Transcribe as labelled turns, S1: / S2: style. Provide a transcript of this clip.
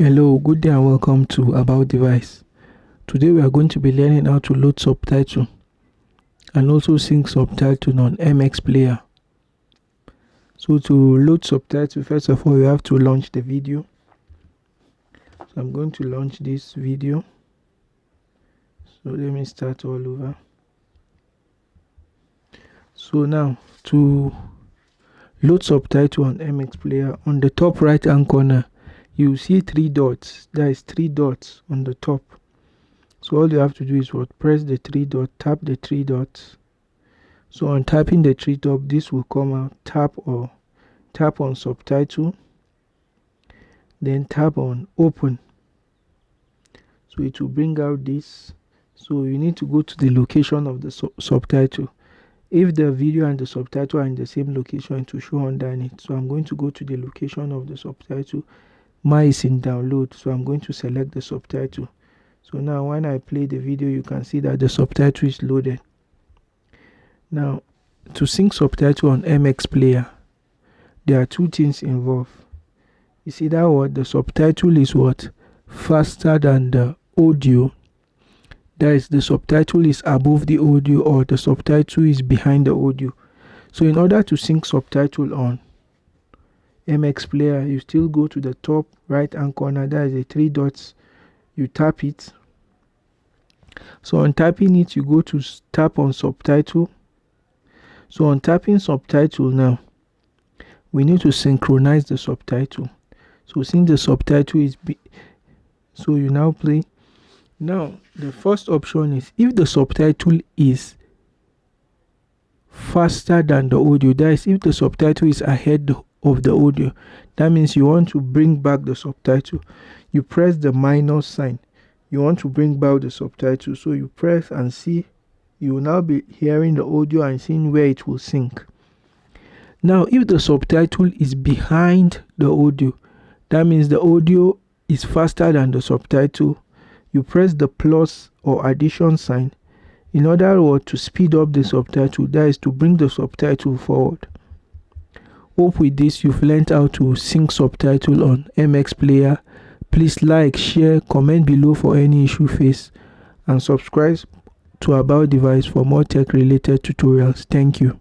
S1: Hello, good day and welcome to About Device. Today we are going to be learning how to load subtitle and also sync subtitle on MX Player. So to load subtitle, first of all, you have to launch the video. So I'm going to launch this video. So let me start all over. So now to load subtitle on MX Player, on the top right hand corner, you see three dots. There is three dots on the top. So all you have to do is what? Press the three dot tap the three dots. So on tapping the three dot this will come out. Tap or tap on subtitle. Then tap on open. So it will bring out this. So you need to go to the location of the su subtitle. If the video and the subtitle are in the same location to show underneath. So i'm going to go to the location of the subtitle mine is in download. So i'm going to select the subtitle. So now when i play the video you can see that the subtitle is loaded. Now to sync subtitle on mx player there are two things involved. You see that what? The subtitle is what? Faster than the audio. That is the subtitle is above the audio or the subtitle is behind the audio. So in order to sync subtitle on MX player, you still go to the top right hand corner. There is a three dots. You tap it. So on tapping it, you go to tap on subtitle. So on tapping subtitle now, we need to synchronize the subtitle. So since the subtitle is, so you now play. Now the first option is if the subtitle is faster than the audio, that is if the subtitle is ahead of the audio. That means you want to bring back the subtitle. You press the minus sign. You want to bring back the subtitle. So you press and see. You will now be hearing the audio and seeing where it will sync. Now, if the subtitle is behind the audio, that means the audio is faster than the subtitle. You press the plus or addition sign in order to speed up the subtitle, that is to bring the subtitle forward. Hope with this you've learned how to sync subtitle on MX Player. Please like, share, comment below for any issue faced and subscribe to About Device for more tech related tutorials. Thank you.